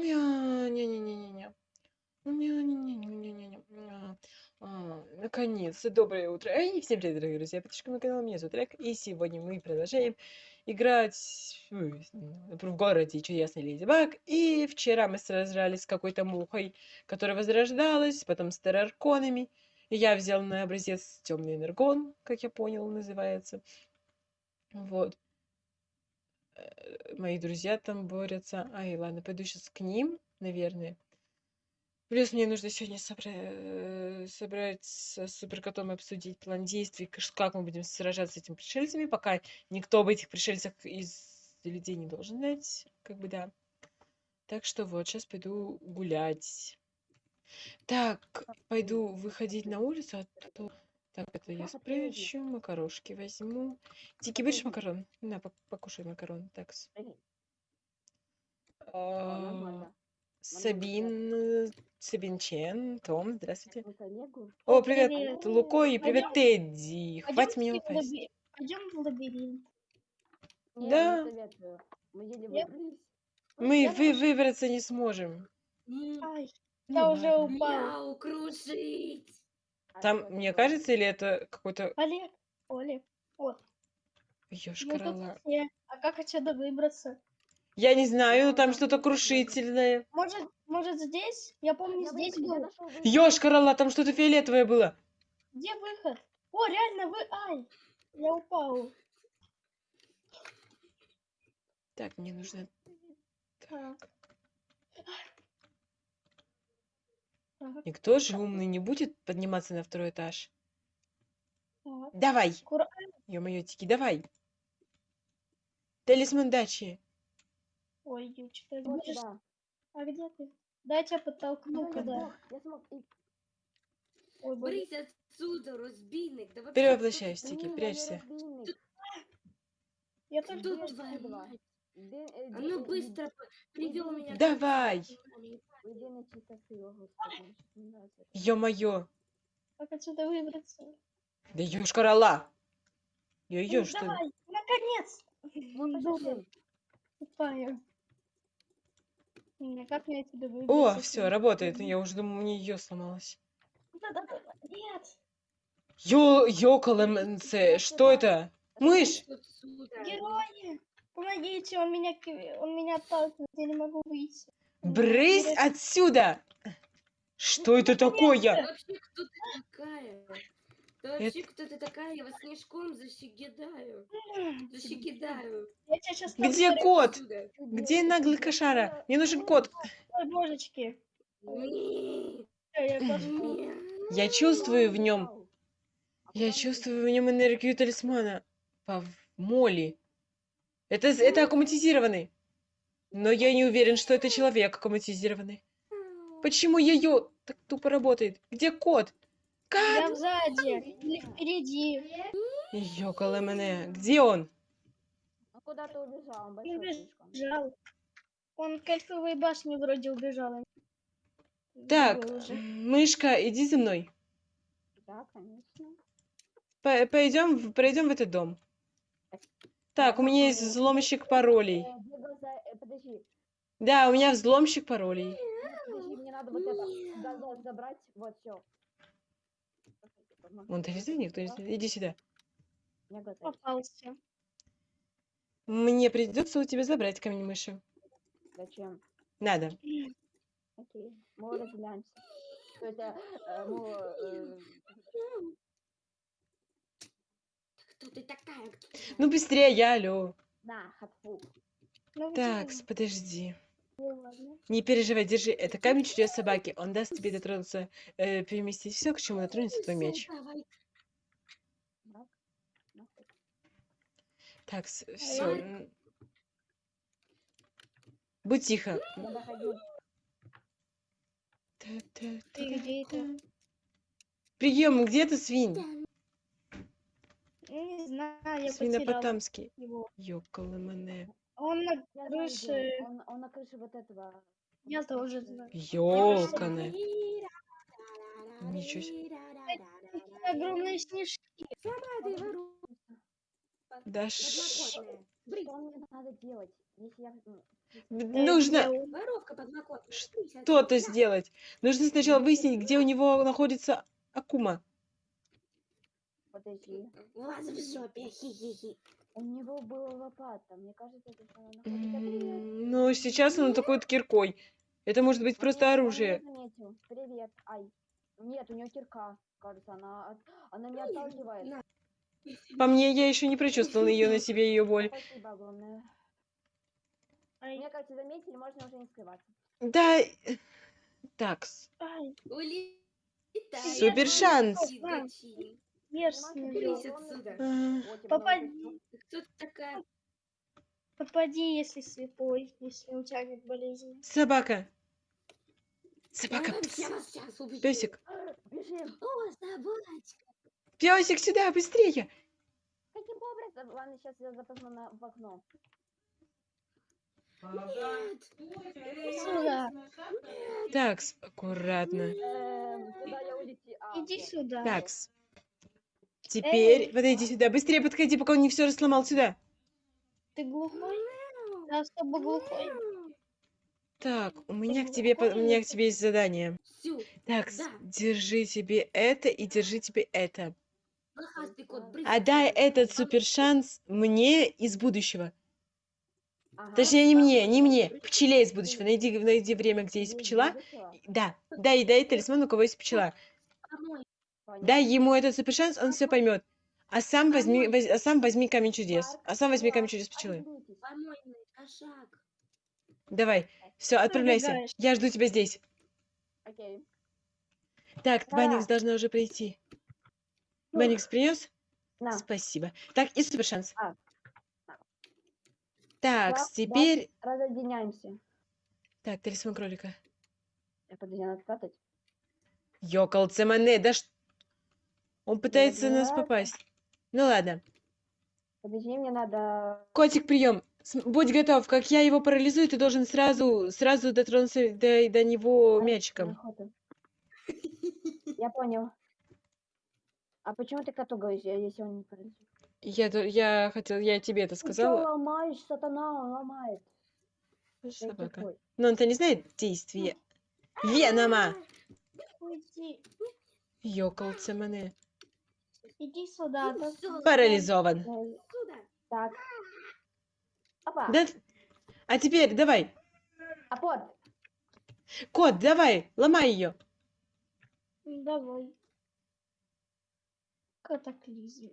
Не-не-не-не-не. Не-не-не-не-не-не-не. А, наконец-то доброе утро. Эй, всем привет, дорогие друзья. Подписчики на канал, меня зовут Олег. И сегодня мы продолжаем играть в городе Чудесный Леди Баг. И вчера мы сражались с какой-то мухой, которая возрождалась, потом с террарконами. И я взял на образец темный энергон, как я понял, называется. Вот. Э, мои друзья там борются. Ай, ладно, пойду сейчас к ним, наверное. Плюс мне нужно сегодня собра... Э, собрать с суперкотом и обсудить план действий, как мы будем сражаться с этими пришельцами, пока никто об этих пришельцах из людей не должен знать, как бы да. Так что вот, сейчас пойду гулять. Так, пойду выходить на улицу, а то... Так, это я спрячу, макарошки возьму. Дикий, будешь макарон? На, покушай макарон. Так. А, Сабин, Сабин Чен, Том, здравствуйте. О, привет. Луко и привет. Тедди. Хватит меня упасть. Пойдем в лабиринт. Да. Мы вы выбраться не сможем. Ай, я уже упал. Крушить. Там, мне кажется, или это какой-то... Олег, Олег, вот. Ёшкарала. А как отсюда выбраться? Я не знаю, но там что-то крушительное. Может, может здесь? Я помню, я здесь был. Ёшкарала, там что-то фиолетовое было. Где выход? О, реально, вы... Ай, я упал. Так, мне нужно... Так. Никто же умный не будет подниматься на второй этаж. Так. Давай. Ё-моё, Тики, давай. Талисман дачи. Ой, что вот сюда. А где ты? Дай тебя подтолкну куда. Я смог. Ой, Брысь отсюда, разбийник. Да Перевоплощайся, Тики, прячься. Я тоже Тут твоя мать. А ну быстро привел меня. Давай. Ё-моё. Как отсюда выбраться? Да ёшкарала. Ё-ё, ну, что давай, наконец! Ну, Тупая. Как мне отсюда выбраться? О, все, работает. Я уже думаю, мне ее сломалось. Да-да-да. Нет. Ё, ёкаламенце, что это? Мышь! Герои! Помогите, он меня, он меня отталкивает, я не могу выйти. Брысь отсюда! Что это такое? Вообще, кто ты такая? Да вообще, кто ты такая? Я вас снежком защекидаю. Защекидаю. Где кот? Где наглый кошара? Мне нужен кот. Божечки. Я чувствую в нем. Я чувствую в нем энергию талисмана. По моли. Это, это аккуматизированный. Но я не уверен, что это человек аккуматизированный. Почему ее так тупо работает? Где кот? Как? Я сзади или впереди. Ёкало мене. Где он? А куда ты убежал? Он убежал. Он к эльфовой башне вроде убежал. Так, мышка, иди за мной. Да, конечно. Пойдем, пройдем в этот дом. Так, у меня есть взломщик паролей. Э, подожди. Да, у меня взломщик паролей. Подожди, мне надо вот это забрать, вот все. Вон, ты везде никто не Иди сюда. Попался. Мне придется у тебя забрать камень мыши. Зачем? Надо. Окей, мы разделяемся. Это, э, э... Кто ты такая? Ну быстрее, я, алло. На, хатфу. Ну, Так, подожди. ладно. Не переживай, держи. Это камень чудес собаки. Он даст тебе дотронуться, э, переместить все, к чему дотронется твой меч. Так, все. Будь тихо. Ты где это? Прием, где ты, свинь? Не знаю, я Свинопотамский. его. Мене. Он на крыше. Он, он на крыше вот этого. Я тоже знаю. Ёлканы. Ничего себе. Огромные снежки. Да Что мне надо делать? Если я... Нужно... Под молоко. что-то сделать. Нужно сначала выяснить, где у него находится Акума. Подожди. Лазер в жопе. Хи-хи-хи. У него была лопата. Мне кажется, это она находится. Ну, сейчас он атакует киркой. Это может быть просто оружие. Привет. Ай. Нет, у нее кирка. Кажется, она, она не отталкивает. По мне, я еще не прочувствовала ее на себе, ее боль. Спасибо огромное. Мне кажется, заметили, можно уже не скрываться. Да, так, ай, Улетай. Супер шанс. Мерзкий. Попади. новости. Ты Кто ты такая? Попади, если слепой, если у тебя нет болезни. собака. Собака. Песик. Бежим. О, собачка. Песик, сюда, быстрее. Каким образом? Ладно, сейчас я запрыгну на, в окно. Нет. Сюда. Так, аккуратно. Эм, куда я улети? А, Иди сюда. Так, теперь подойди сюда. Быстрее подходи, пока он не все сломал сюда. Ты глухой? Ты особо глухой. Так, у меня к тебе, у меня к тебе есть задание. Так, Да. держи тебе это и держи тебе это. Отдай этот супер шанс мне из будущего. Ага. Точнее, не мне, не мне. Пчеле из будущего. Найди, найди время, где есть пчела. будущего? Да, дай, дай талисман, у кого есть пчела. Дай ему этот супер шанс, он все поймет. А сам возьми, воз- а сам возьми камень чудес. А сам возьми камень чудес пчелы. кошак. Давай, все, отправляйся. Я жду тебя здесь. Так, Да. Банникс должна уже прийти. Ну, Банникс принес? Спасибо. Так, и супер шанс. А. Так, Да, да. теперь... Разъединяемся. Так, талисман кролика. Я подожди, надо спрятать. Йокол Цемане, да ш... Он пытается нас попасть. Ну ладно. Подожди, мне надо... Котик, прием. Будь готов. Как я его парализую, ты должен сразу, сразу дотронуться до, до него Ай, мячиком. Я понял. А почему ты коту говоришь, если он не парализует? Я, я хотел, я тебе это Ты сказала. ломаешь, сатана, он ломает. Ты Собака. Но он-то не знает действия. Венома. Уйди. Йокол Цемане. Иди сюда. Парализован. Сюда. Так. Опа. Да? А теперь давай. А вот. Кот, давай, ломай ее. Давай. Катаклизм.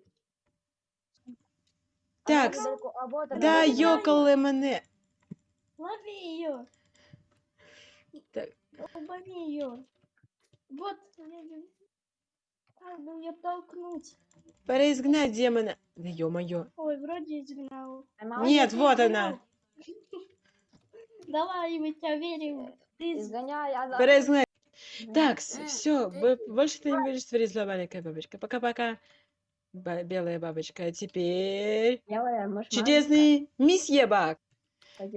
Так, она недалеко, а вот Да. Йокол Лемоне. Лови ее. Так. Долбани ее. Вот. А, ну мне толкнуть. Пора изгнать демона. Да ё-моё. Ой, вроде изгнал. Нет, вот она. Давай, мы тебя верим. Ты из- Изгоняй, а за- Пора изгнать. Так, все, больше ты не будешь творить зла, маленькая бабочка. Пока-пока. Белая бабочка. А теперь Белая, может, чудесный месье Бак.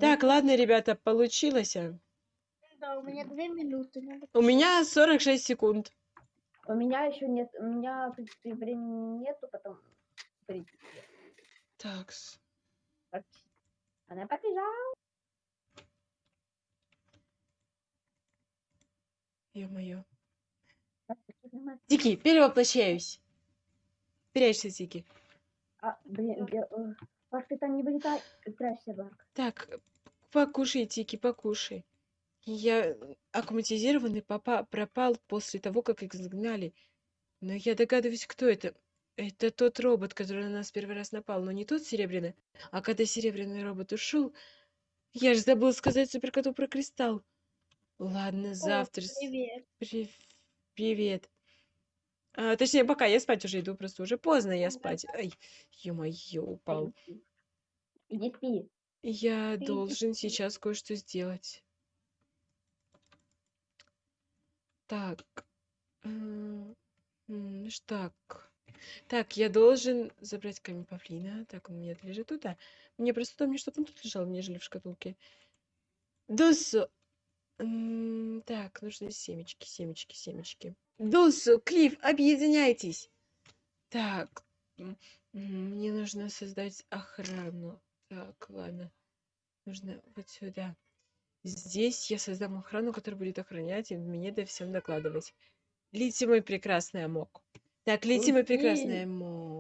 Так, ладно, ребята, получилось. Да, у меня две минуты. У меня 46 секунд. У меня еще нет, у меня, в принципе, времени нету, потом... в принципе, Так, практически. Она побежала. ё-моё. Дики, перевоплощаюсь. Прячься, Дики. А, блин, я, э, Барк, ты там не вылетай. Прячься, Барк. Так, покушай, Тики, покушай. Я аккуматизированный папа пропал после того, как их загнали. Но я догадываюсь, кто это. Это тот робот, который на нас первый раз напал, но не тот серебряный. А когда серебряный робот ушел, я же забыл сказать суперкоту про кристалл. Ладно, завтра. с- Привет. Прив- Привет. А, точнее, пока я спать уже иду, просто уже поздно я Ага. спать. Ай, ё-моё, упал. Иди спи. Я Ты иди должен сейчас кое-что сделать. Так. м, ж Так. Я должен забрать камень павлина. Так, он у меня лежит тут. А мне просто удобнее, чтобы он тут лежал, нежели в шкатулке. М, Так, нужны семечки, семечки, семечки. Дусу, Клифф, объединяйтесь. Так. Мне нужно создать охрану. Так, ладно. Нужно вот сюда. Здесь я создам охрану, которая будет охранять и мне да всем докладывать. Лети, мой прекрасный Амок. Так, лети, мой прекрасный. Амок.